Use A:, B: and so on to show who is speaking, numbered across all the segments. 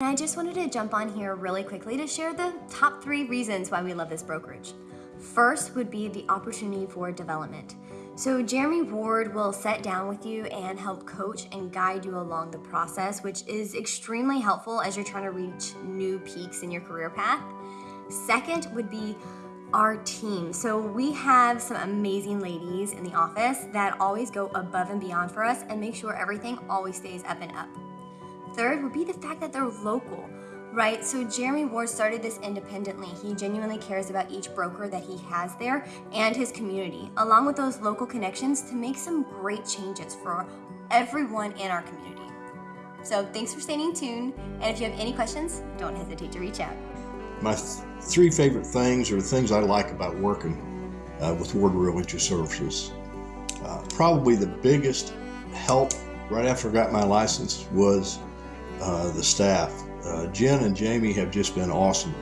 A: And I just wanted to jump on here really quickly to share the top three reasons why we love this brokerage. First would be the opportunity for development. So Jeremy Ward will sit down with you and help coach and guide you along the process, which is extremely helpful as you're trying to reach new peaks in your career path. Second would be our team. So we have some amazing ladies in the office that always go above and beyond for us and make sure everything always stays up and up. Third would be the fact that they're local, right? So Jeremy Ward started this independently. He genuinely cares about each broker that he has there and his community, along with those local connections to make some great changes for everyone in our community. So thanks for staying tuned. And if you have any questions, don't hesitate to reach out.
B: My th- three favorite things are things I like about working uh, with Ward Realty Services. Uh, probably the biggest help right after I got my license was uh, the staff. Uh, Jen and Jamie have just been awesome.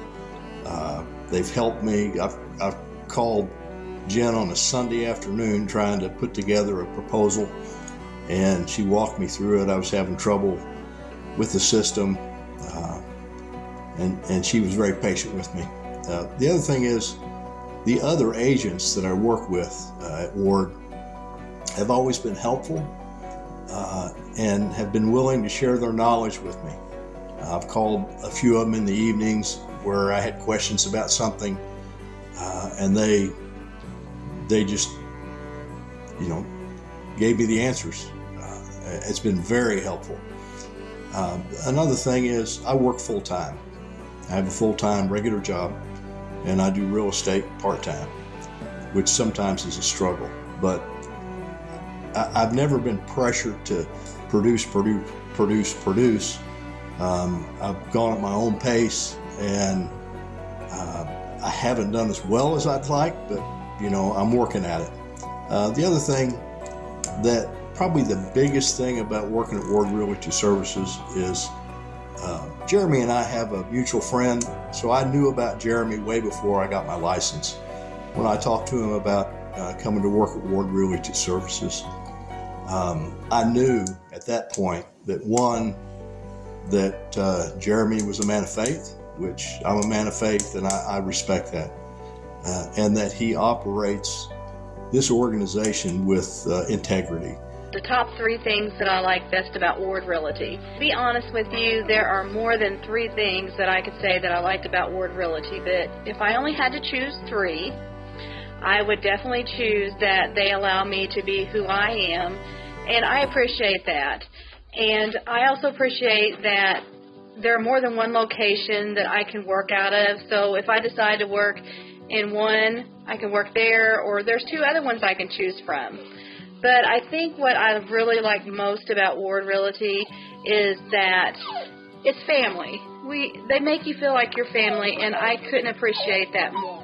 B: Uh, they've helped me. I've, I've called Jen on a Sunday afternoon trying to put together a proposal, and she walked me through it. I was having trouble with the system, uh, and, and she was very patient with me. Uh, the other thing is, the other agents that I work with at Ward have always been helpful uh, and have been willing to share their knowledge with me. I've called a few of them in the evenings where I had questions about something, uh, and they they just you know gave me the answers. Uh, it's been very helpful. Uh, another thing is I work full time. I have a full time regular job, and I do real estate part time, which sometimes is a struggle, but I, have never been pressured to produce, produce, produce, produce. Um, I've gone at my own pace, and uh, I haven't done as well as I'd like, but you know I'm working at it. Uh, the other thing that probably the biggest thing about working at Ward Realty Services is uh, Jeremy and I have a mutual friend, so I knew about Jeremy way before I got my license. When I talked to him about uh, coming to work at Ward Realty Services, um, I knew at that point that one, that uh, Jeremy was a man of faith, which I'm a man of faith and I, I respect that, uh, and that he operates this organization with uh, integrity.
C: The top three things that I like best about Ward Realty. To be honest with you, there are more than three things that I could say that I liked about Ward Realty, but if I only had to choose three, I would definitely choose that they allow me to be who I am, and I appreciate that. And I also appreciate that there are more than one location that I can work out of. So if I decide to work in one, I can work there, or there's two other ones I can choose from. But I think what I really like most about Ward Realty is that it's family. We they make you feel like your family, and I couldn't appreciate that more.